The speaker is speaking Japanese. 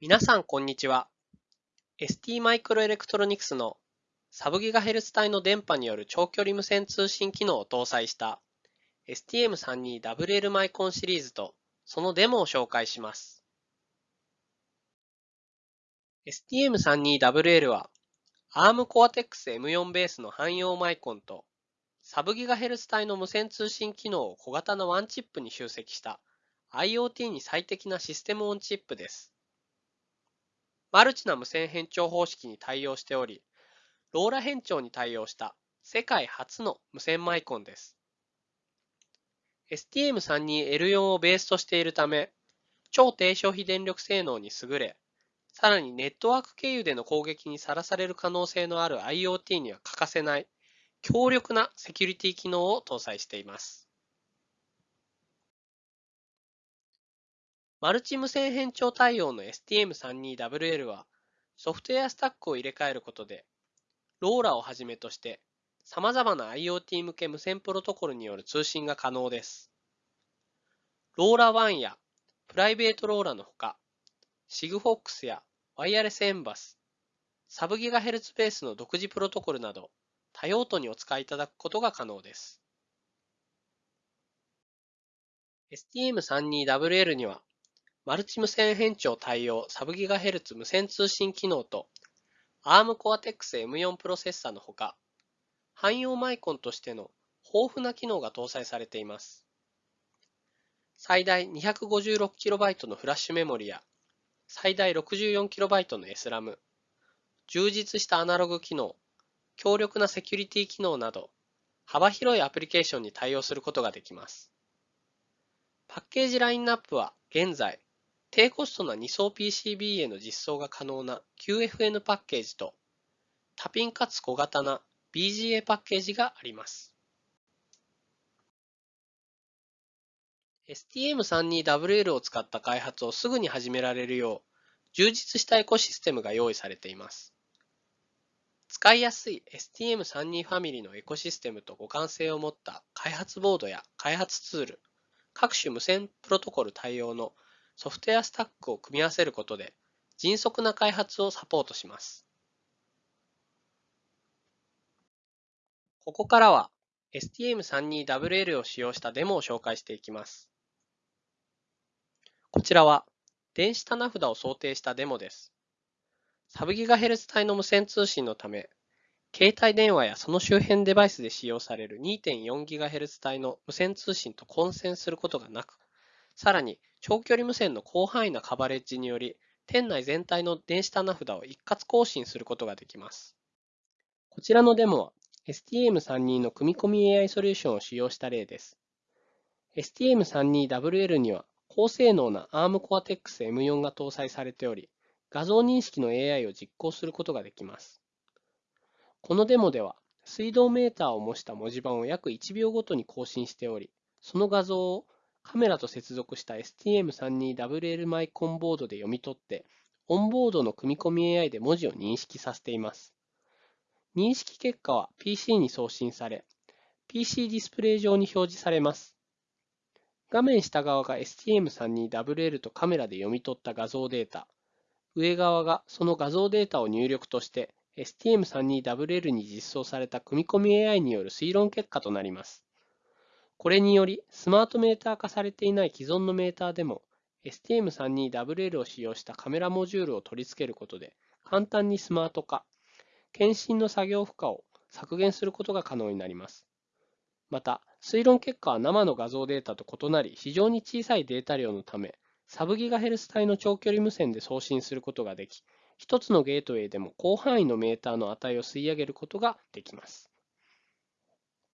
皆さん、こんにちは。ST マイクロエレクトロニクスのサブギガヘルツ帯の電波による長距離無線通信機能を搭載した STM32WL マイコンシリーズとそのデモを紹介します。STM32WL は ARM Cortex M4 ベースの汎用マイコンとサブギガヘルツ帯の無線通信機能を小型のワンチップに集積した IoT に最適なシステムオンチップです。マルチな無線変調方式に対応しており、ローラ変調に対応した世界初の無線マイコンです。STM32L4 をベースとしているため、超低消費電力性能に優れ、さらにネットワーク経由での攻撃にさらされる可能性のある IoT には欠かせない強力なセキュリティ機能を搭載しています。マルチ無線変調対応の STM32WL は、ソフトウェアスタックを入れ替えることで、ローラをはじめとして様々な IoT 向け無線プロトコルによる通信が可能です。ローラ1やプライベートローラのほか、SIGFOX やワイヤレスエンバス、サブギガヘルツベースの独自プロトコルなど多用途にお使いいただくことが可能です。STM32WL にはマルチ無線変調対応サブギガヘルツ無線通信機能と ARM Cortex M4 プロセッサのほか、汎用マイコンとしての豊富な機能が搭載されています。最大 256KB のフラッシュメモリや最大 64KB の SRAM、充実したアナログ機能、強力なセキュリティ機能など、幅広いアプリケーションに対応することができます。パッケージラインナップは現在低コストな2層 PCB への実装が可能な QFN パッケージと多ピンかつ小型な BGA パッケージがあります。STM32WL を使った開発をすぐに始められるよう充実したエコシステムが用意されています。使いやすい STM32 ファミリーのエコシステムと互換性を持った開発ボードや開発ツール、各種無線プロトコル対応のソフトウェアスタックを組み合わせることで迅速な開発をサポートします。ここからは STM32WL を使用したデモを紹介していきます。こちらは電子棚札を想定したデモです。サブギガヘルツ帯の無線通信のため、携帯電話やその周辺デバイスで使用される 2.4GHz 帯の無線通信と混線することがなく、さらに長距離無線の広範囲なカバレッジにより、店内全体の電子棚札を一括更新することができます。こちらのデモは STM32 の組み込み AI ソリューションを使用した例です。STM32WL には高性能な ARM Cortex M4 が搭載されており、画像認識の AI を実行することができます。このデモでは、水道メーターを模した文字盤を約1秒ごとに更新しており、その画像をカメラと接続した STM32WL マイコンボードで読み取って、オンボードの組み込み AI で文字を認識させています。認識結果は PC に送信され、PC ディスプレイ上に表示されます。画面下側が STM32WL とカメラで読み取った画像データ、上側がその画像データを入力として STM32WL に実装された組み込み AI による推論結果となります。これにより、スマートメーター化されていない既存のメーターでも、STM32WL を使用したカメラモジュールを取り付けることで、簡単にスマート化、検診の作業負荷を削減することが可能になります。また、推論結果は生の画像データと異なり、非常に小さいデータ量のため、サブギガヘルス帯の長距離無線で送信することができ、一つのゲートウェイでも広範囲のメーターの値を吸い上げることができます。